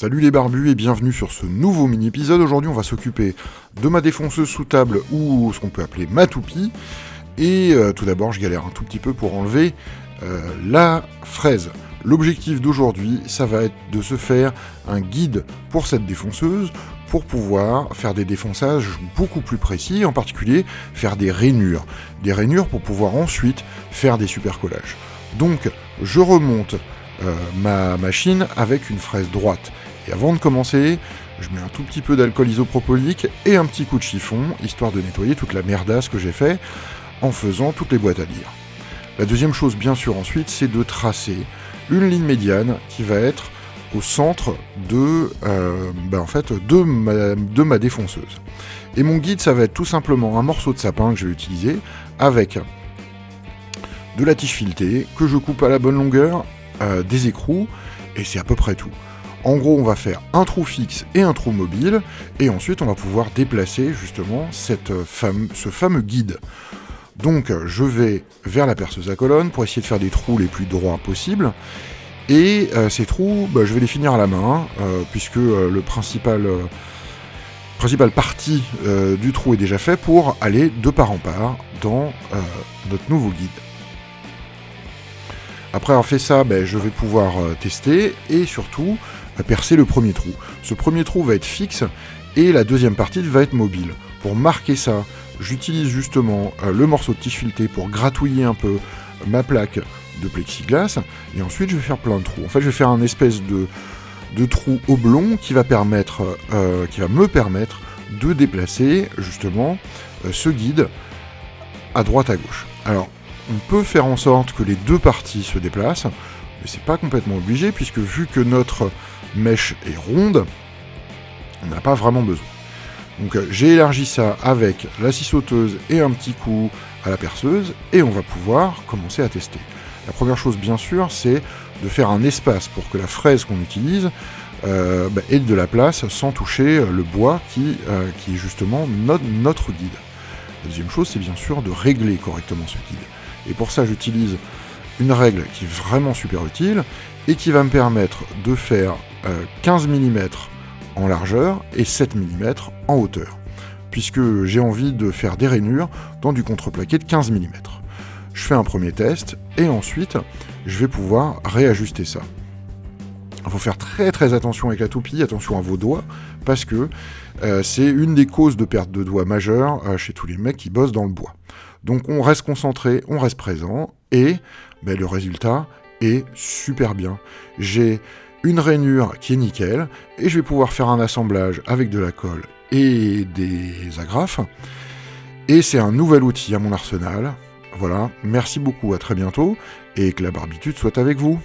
Salut les barbus et bienvenue sur ce nouveau mini-épisode. Aujourd'hui on va s'occuper de ma défonceuse sous table ou ce qu'on peut appeler ma toupie. Et euh, tout d'abord je galère un tout petit peu pour enlever euh, la fraise. L'objectif d'aujourd'hui ça va être de se faire un guide pour cette défonceuse pour pouvoir faire des défonçages beaucoup plus précis, en particulier faire des rainures. Des rainures pour pouvoir ensuite faire des super collages. Donc je remonte euh, ma machine avec une fraise droite. Et avant de commencer, je mets un tout petit peu d'alcool isopropylique et un petit coup de chiffon, histoire de nettoyer toute la merdasse que j'ai fait en faisant toutes les boîtes à lire. La deuxième chose, bien sûr, ensuite, c'est de tracer une ligne médiane qui va être au centre de, euh, ben, ma, de ma défonceuse. Et mon guide, ça va être tout simplement un morceau de sapin que je vais utiliser avec de la tige filetée que je coupe à la bonne longueur, euh, des écrous, et c'est à peu près tout. En gros, on va faire un trou fixe et un trou mobile, et ensuite on va pouvoir déplacer justement cette ce fameux guide. Donc je vais vers la perceuse à colonne pour essayer de faire des trous les plus droits possibles, et euh, ces trous, bah, je vais les finir à la main, euh, puisque le principal principale partie du trou est déjà fait pour aller de part en part dans notre nouveau guide. Après avoir fait ça, ben, je vais pouvoir euh, tester et surtout euh, percer le premier trou. Ce premier trou va être fixe et la deuxième partie va être mobile. Pour marquer ça, j'utilise justement euh, le morceau de tige filetée pour gratouiller un peu ma plaque de plexiglas et ensuite je vais faire plein de trous. En fait, je vais faire un espèce de, de trou oblong qui va, permettre, qui va me permettre de déplacer justement ce guide à droite à gauche. Alors, on peut faire en sorte que les deux parties se déplacent, mais c'est pas complètement obligé, puisque vu que notre mèche est ronde, on n'a pas vraiment besoin. Donc euh, j'ai élargi ça avec la scie sauteuse et un petit coup à la perceuse, et on va pouvoir commencer à tester. La première chose, bien sûr, c'est de faire un espace pour que la fraise qu'on utilise euh, bah, ait de la place sans toucher le bois euh, qui est justement notre guide. La deuxième chose, c'est bien sûr de régler correctement ce guide. Et pour ça, j'utilise une règle qui est vraiment super utile et qui va me permettre de faire 15 euh, mm en largeur et 7 mm en hauteur, puisque j'ai envie de faire des rainures dans du contreplaqué de 15 mm. Je fais un premier test et ensuite je vais pouvoir réajuster ça. Il faut faire très très attention avec la toupie, attention à vos doigts, parce que euh, c'est une des causes de perte de doigts majeures euh, chez tous les mecs qui bossent dans le bois. Donc on reste concentré, on reste présent, et ben, le résultat est super bien. J'ai une rainure qui est nickel, et je vais pouvoir faire un assemblage avec de la colle et des agrafes. Et c'est un nouvel outil à mon arsenal. Voilà, merci beaucoup, à très bientôt, et que la barbitude soit avec vous.